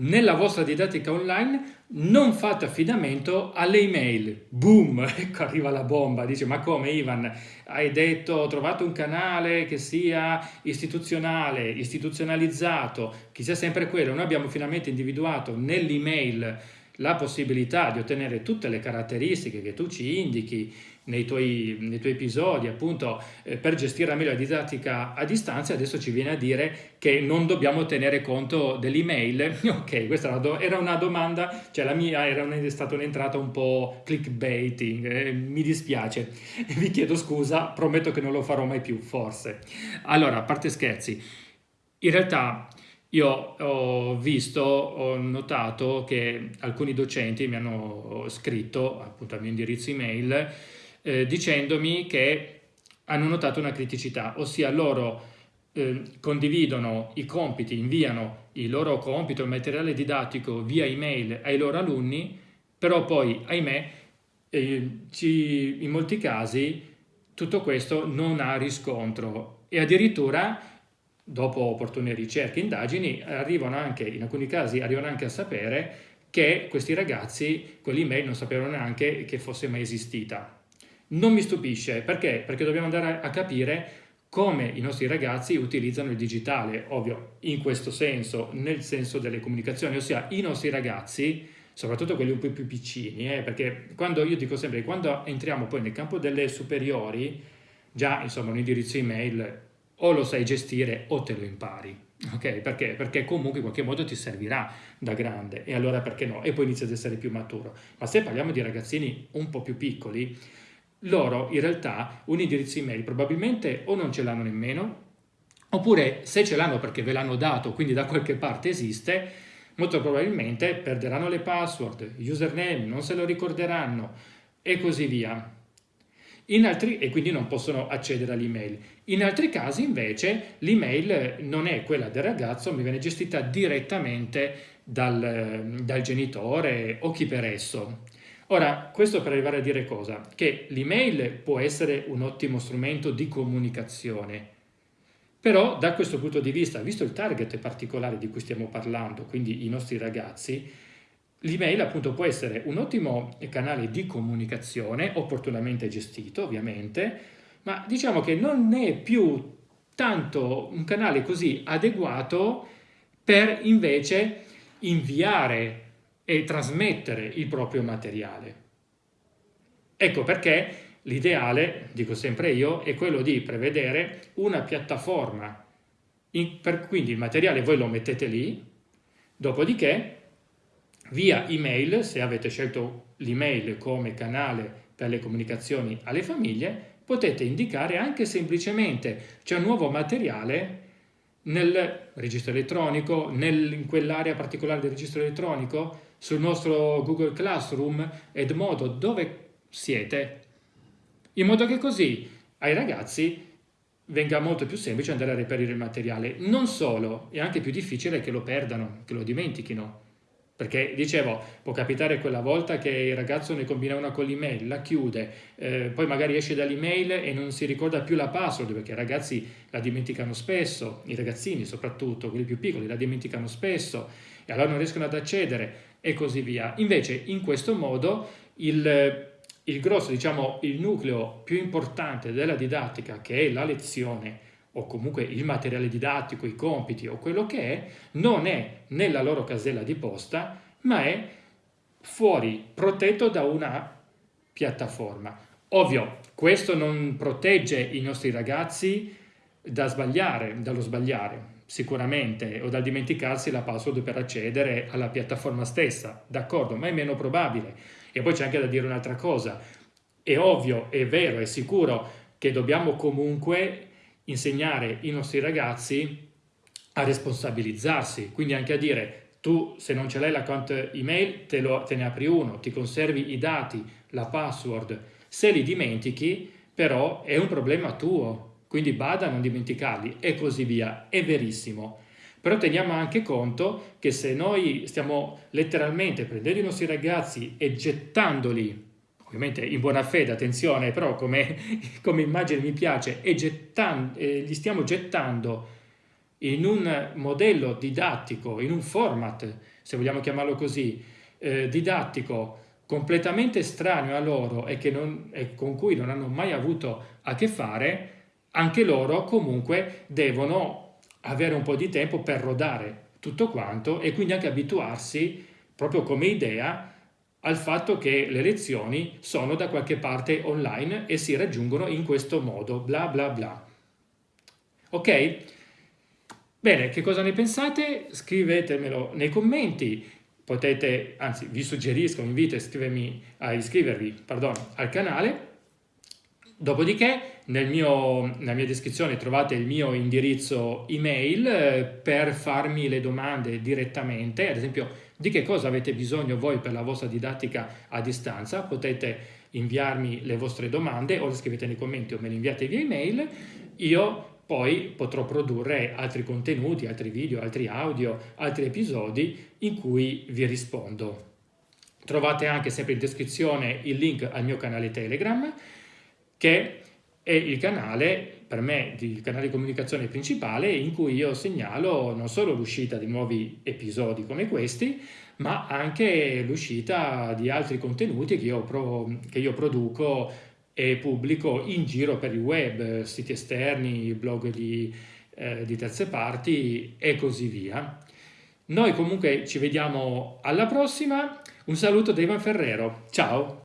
nella vostra didattica online non fate affidamento alle email. Boom, ecco arriva la bomba, dice ma come Ivan, hai detto ho trovato un canale che sia istituzionale, istituzionalizzato, che sia sempre quello. Noi abbiamo finalmente individuato nell'email la possibilità di ottenere tutte le caratteristiche che tu ci indichi nei tuoi, nei tuoi episodi appunto eh, per gestire meglio la didattica a distanza adesso ci viene a dire che non dobbiamo tenere conto dell'email. Ok questa era una domanda cioè la mia era un, stata un'entrata un po' clickbaiting eh, mi dispiace. Vi chiedo scusa prometto che non lo farò mai più forse. Allora a parte scherzi in realtà io ho visto, ho notato che alcuni docenti mi hanno scritto appunto al mio indirizzo email eh, dicendomi che hanno notato una criticità, ossia loro eh, condividono i compiti, inviano il loro compito, il materiale didattico via email ai loro alunni, però poi, ahimè, eh, ci, in molti casi tutto questo non ha riscontro. E addirittura dopo opportune ricerche e indagini arrivano anche, in alcuni casi arrivano anche a sapere che questi ragazzi quell'email non sapevano neanche che fosse mai esistita. Non mi stupisce, perché? Perché dobbiamo andare a capire come i nostri ragazzi utilizzano il digitale, ovvio, in questo senso, nel senso delle comunicazioni, ossia i nostri ragazzi, soprattutto quelli un po' più piccini, eh, perché quando io dico sempre, quando entriamo poi nel campo delle superiori, già insomma un indirizzo email o lo sai gestire o te lo impari. Ok? Perché? Perché comunque in qualche modo ti servirà da grande e allora perché no? E poi inizi ad essere più maturo. Ma se parliamo di ragazzini un po' più piccoli, loro in realtà un indirizzo email probabilmente o non ce l'hanno nemmeno, oppure se ce l'hanno perché ve l'hanno dato, quindi da qualche parte esiste, molto probabilmente perderanno le password, username, non se lo ricorderanno e così via. Altri, e quindi non possono accedere all'email. In altri casi invece l'email non è quella del ragazzo, ma viene gestita direttamente dal, dal genitore o chi per esso. Ora, questo per arrivare a dire cosa? Che l'email può essere un ottimo strumento di comunicazione, però da questo punto di vista, visto il target particolare di cui stiamo parlando, quindi i nostri ragazzi, l'email appunto può essere un ottimo canale di comunicazione, opportunamente gestito ovviamente, ma diciamo che non è più tanto un canale così adeguato per invece inviare e trasmettere il proprio materiale. Ecco perché l'ideale, dico sempre io, è quello di prevedere una piattaforma, in, per, quindi il materiale voi lo mettete lì, dopodiché via email, se avete scelto l'email come canale per le comunicazioni alle famiglie, potete indicare anche semplicemente c'è un nuovo materiale nel registro elettronico, nel, in quell'area particolare del registro elettronico, sul nostro Google Classroom, Edmodo, dove siete, in modo che così ai ragazzi venga molto più semplice andare a reperire il materiale. Non solo, è anche più difficile che lo perdano, che lo dimentichino. Perché, dicevo, può capitare quella volta che il ragazzo ne combina una con l'email, la chiude, eh, poi magari esce dall'email e non si ricorda più la password, perché i ragazzi la dimenticano spesso, i ragazzini soprattutto, quelli più piccoli, la dimenticano spesso, e allora non riescono ad accedere e così via. Invece, in questo modo, il, il grosso, diciamo, il nucleo più importante della didattica, che è la lezione, o comunque il materiale didattico, i compiti o quello che è, non è nella loro casella di posta, ma è fuori, protetto da una piattaforma. Ovvio, questo non protegge i nostri ragazzi da sbagliare, dallo sbagliare, sicuramente, o da dimenticarsi la password per accedere alla piattaforma stessa, d'accordo, ma è meno probabile. E poi c'è anche da dire un'altra cosa, è ovvio, è vero, è sicuro che dobbiamo comunque insegnare i nostri ragazzi a responsabilizzarsi, quindi anche a dire tu se non ce l'hai l'account email te, lo, te ne apri uno, ti conservi i dati, la password, se li dimentichi però è un problema tuo, quindi bada a non dimenticarli e così via, è verissimo. Però teniamo anche conto che se noi stiamo letteralmente prendendo i nostri ragazzi e gettandoli ovviamente in buona fede, attenzione, però come, come immagine mi piace, e gettando, eh, li stiamo gettando in un modello didattico, in un format se vogliamo chiamarlo così, eh, didattico completamente estraneo a loro e, non, e con cui non hanno mai avuto a che fare, anche loro comunque devono avere un po' di tempo per rodare tutto quanto e quindi anche abituarsi proprio come idea al fatto che le lezioni sono da qualche parte online e si raggiungono in questo modo, bla bla bla. Ok? Bene, che cosa ne pensate? Scrivetemelo nei commenti, potete, anzi vi suggerisco, vi invito a iscrivervi pardon, al canale Dopodiché mio, nella mia descrizione trovate il mio indirizzo email eh, per farmi le domande direttamente, ad esempio di che cosa avete bisogno voi per la vostra didattica a distanza, potete inviarmi le vostre domande o le scrivete nei commenti o me le inviate via email, io poi potrò produrre altri contenuti, altri video, altri audio, altri episodi in cui vi rispondo. Trovate anche sempre in descrizione il link al mio canale Telegram che è il canale, per me, il canale di comunicazione principale in cui io segnalo non solo l'uscita di nuovi episodi come questi, ma anche l'uscita di altri contenuti che io, pro, che io produco e pubblico in giro per il web, siti esterni, blog di, eh, di terze parti e così via. Noi comunque ci vediamo alla prossima, un saluto da Ivan Ferrero, ciao!